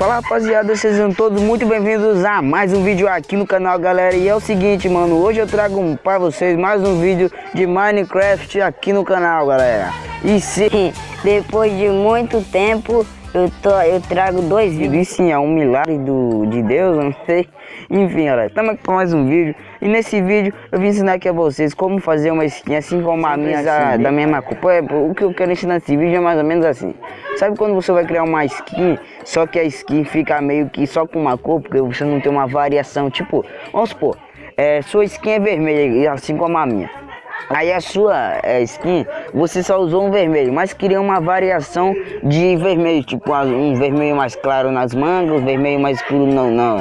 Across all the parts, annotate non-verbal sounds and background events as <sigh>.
Fala rapaziada, sejam todos muito bem-vindos a mais um vídeo aqui no canal galera. E é o seguinte mano, hoje eu trago para vocês mais um vídeo de Minecraft aqui no canal galera. E sim, depois de muito tempo eu, tô, eu trago dois vídeos. sim, é um milagre do, de Deus, eu não sei. Enfim, galera, estamos aqui com mais um vídeo. E nesse vídeo eu vim ensinar aqui a vocês como fazer uma skin assim como a minha da, da mesma cor é, O que eu quero ensinar nesse vídeo é mais ou menos assim. Sabe quando você vai criar uma skin, só que a skin fica meio que só com uma cor Porque você não tem uma variação, tipo, vamos supor é, Sua skin é vermelha, assim como a minha Aí a sua é, skin, você só usou um vermelho, mas queria uma variação de vermelho, tipo um vermelho mais claro nas mangas, um vermelho mais escuro no, no,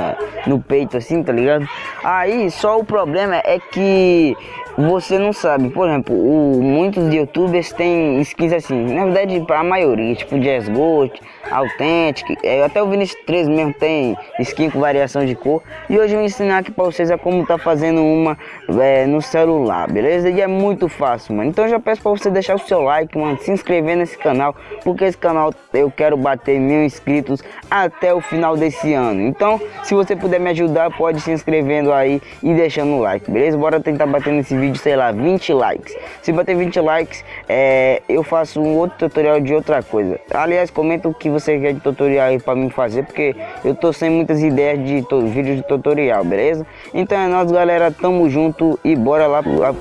no peito assim, tá ligado? Aí só o problema é que você não sabe, por exemplo, o, muitos youtubers têm skins assim, na verdade a maioria, tipo Jazz Gold, Authentic, é, até o Vinicius 3 mesmo tem skin com variação de cor. E hoje eu vou ensinar aqui para vocês a como tá fazendo uma é, no celular, beleza? E é muito fácil, mano. Então eu já peço para você deixar o seu like, mano, se inscrever nesse canal, porque esse canal eu quero bater mil inscritos até o final desse ano. Então, se você puder me ajudar, pode se inscrevendo aí e deixando o like, beleza? Bora tentar bater nesse vídeo, sei lá, 20 likes. Se bater 20 likes, é, eu faço um outro tutorial de outra coisa. Aliás, comenta o que você quer de tutorial aí pra mim fazer, porque eu tô sem muitas ideias de vídeos de tutorial, beleza? Então é nóis, galera, tamo junto e bora lá pro app.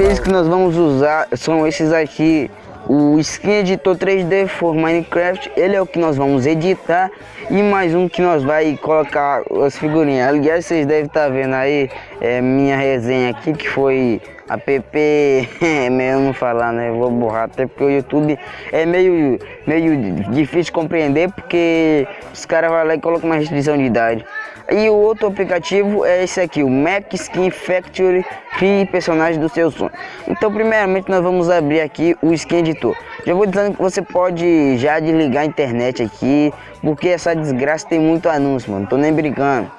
Apps que nós vamos usar são esses aqui o Skin Editor 3D for Minecraft, ele é o que nós vamos editar e mais um que nós vai colocar as figurinhas. Aliás, vocês devem estar tá vendo aí é, minha resenha aqui que foi app, <laughs> é não falar, né? Vou borrar até porque o YouTube é meio, meio difícil de compreender porque os caras vão lá e colocam uma restrição de idade. E o outro aplicativo é esse aqui, o Mac Skin Factory Crie personagem do seu sonho. Então primeiramente nós vamos abrir aqui o Skin Editor. Já vou dizendo que você pode já desligar a internet aqui, porque essa desgraça tem muito anúncio, mano. Tô nem brincando.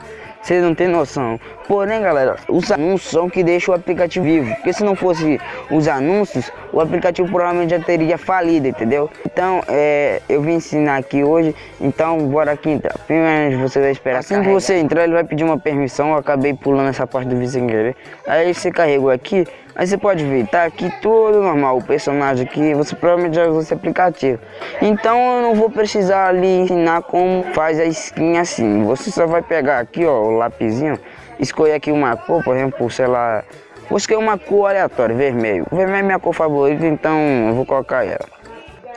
Vocês não tem noção. Porém, galera, os anúncios são que deixam o aplicativo vivo. Porque se não fosse os anúncios, o aplicativo provavelmente já teria falido, entendeu? Então, é, eu vim ensinar aqui hoje. Então, bora aqui entrar. Primeiro, você vai esperar. Assim que você entrar, ele vai pedir uma permissão. Eu acabei pulando essa parte do vídeo sem querer. Aí você carregou aqui. Aí você pode ver, tá aqui tudo normal, o personagem aqui, você provavelmente já usou esse aplicativo. Então eu não vou precisar ali ensinar como faz a skin assim. Você só vai pegar aqui, ó, o lapisinho, escolher aqui uma cor, por exemplo, sei lá, vou escolher uma cor aleatória, vermelho. O vermelho é minha cor favorita, então eu vou colocar ela.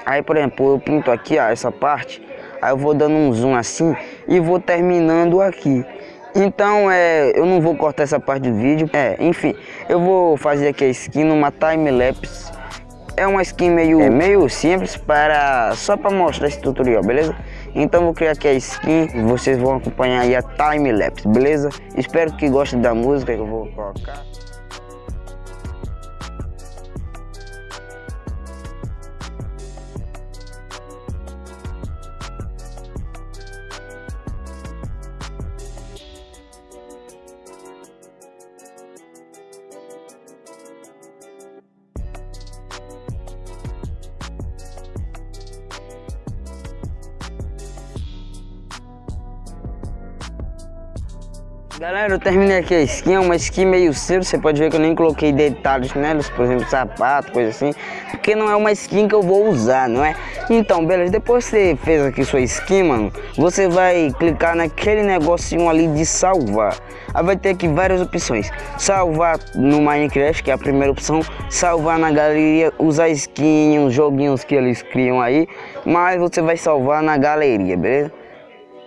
Aí, por exemplo, eu pinto aqui, ó, essa parte, aí eu vou dando um zoom assim e vou terminando aqui. Então, é, eu não vou cortar essa parte do vídeo. É, enfim, eu vou fazer aqui a skin numa time-lapse. É uma skin meio, é, meio simples para só para mostrar esse tutorial, beleza? Então vou criar aqui a skin, vocês vão acompanhar aí a time-lapse, beleza? Espero que gostem da música que eu vou colocar. Galera, eu terminei aqui a skin, é uma skin meio cedo, você pode ver que eu nem coloquei detalhes nelas, por exemplo, sapato, coisa assim, porque não é uma skin que eu vou usar, não é? Então, beleza, depois que você fez aqui sua skin, mano, você vai clicar naquele negocinho ali de salvar. Aí vai ter aqui várias opções, salvar no Minecraft, que é a primeira opção, salvar na galeria, usar skin, os joguinhos que eles criam aí, mas você vai salvar na galeria, beleza?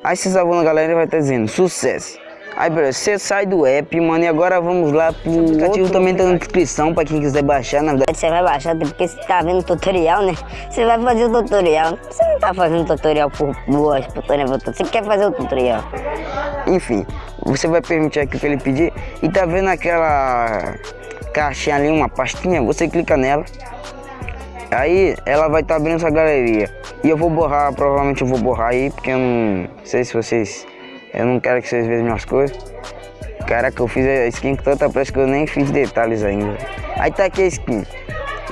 Aí você salvou na galeria vai estar dizendo sucesso. Aí, beleza, você sai do app, mano, e agora vamos lá pro o aplicativo também tá na descrição pra quem quiser baixar, na verdade. Você vai baixar porque você tá vendo o tutorial, né? Você vai fazer o tutorial. Você não tá fazendo tutorial por boas, tutorial, você quer fazer o tutorial. Enfim, você vai permitir aqui que ele pedir e tá vendo aquela caixinha ali, uma pastinha, você clica nela. Aí ela vai estar tá abrindo essa galeria. E eu vou borrar, provavelmente eu vou borrar aí, porque eu não sei se vocês eu não quero que vocês vejam minhas coisas. Caraca, eu fiz a skin com tanta pressa que eu nem fiz detalhes ainda. Aí tá aqui a skin.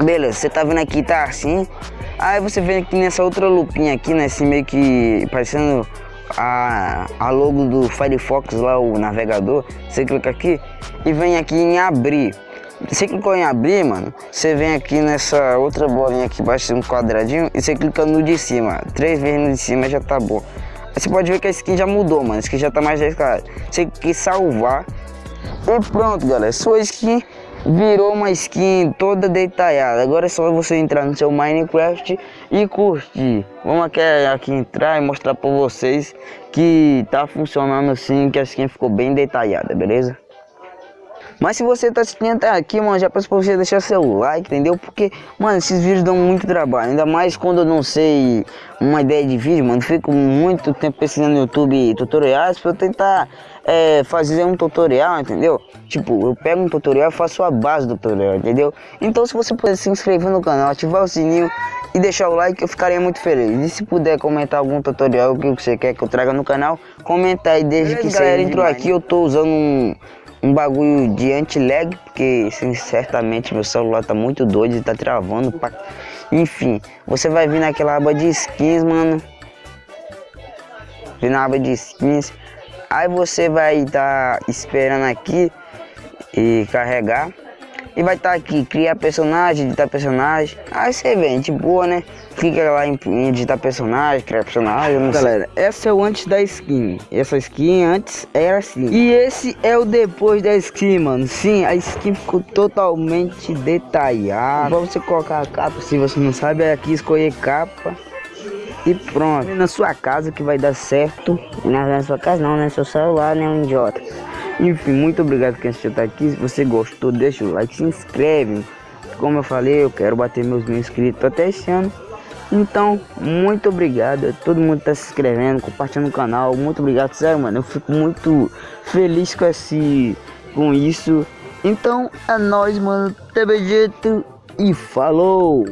Beleza, você tá vendo aqui, tá assim. Aí você vem aqui nessa outra lupinha aqui, né? Assim meio que parecendo a, a logo do Firefox lá, o navegador, você clica aqui e vem aqui em abrir. Você clicou em abrir, mano, você vem aqui nessa outra bolinha aqui embaixo, um quadradinho, e você clica no de cima. Três vezes no de cima já tá bom. Você pode ver que a skin já mudou, mano. A skin já tá mais descarada. Você quer salvar. E pronto, galera. Sua skin virou uma skin toda detalhada. Agora é só você entrar no seu Minecraft e curtir. Vamos aqui, aqui entrar e mostrar para vocês que tá funcionando assim, que a skin ficou bem detalhada, beleza? Mas se você tá assistindo até aqui, mano, já peço pra você deixar seu like, entendeu? Porque, mano, esses vídeos dão muito trabalho. Ainda mais quando eu não sei uma ideia de vídeo, mano. Fico muito tempo pesquisando no YouTube tutoriais pra eu tentar é, fazer um tutorial, entendeu? Tipo, eu pego um tutorial e faço a base do tutorial, entendeu? Então se você puder se inscrever no canal, ativar o sininho e deixar o like, eu ficaria muito feliz. E se puder comentar algum tutorial que você quer que eu traga no canal, comenta aí. Desde Beleza, que galera entrou aqui, eu tô usando um um bagulho de anti-lag, porque sim, certamente meu celular tá muito doido e tá travando. Pra... Enfim, você vai vir naquela aba de skins, mano. Vir na aba de skins. Aí você vai estar tá esperando aqui e carregar. E vai estar tá aqui, criar personagem, editar personagem. Aí você vem, de boa, né? Clica lá em, editar personagem, criar personagem. Galera, esse é o antes da skin. Essa skin antes era assim. E esse é o depois da skin, mano. Sim, a skin ficou totalmente detalhada. Pra você colocar a capa, se você não sabe, é aqui escolher capa. E pronto. Na sua casa que vai dar certo. Não, na sua casa não, né? Seu celular, né? Um idiota. Enfim, muito obrigado quem assistiu até aqui. Se você gostou, deixa o like, se inscreve. Como eu falei, eu quero bater meus mil inscritos até esse ano. Então, muito obrigado todo mundo tá se inscrevendo, compartilhando o canal. Muito obrigado, sério, mano. Eu fico muito feliz com esse com isso. Então, é nóis, mano. Teve jeito e falou!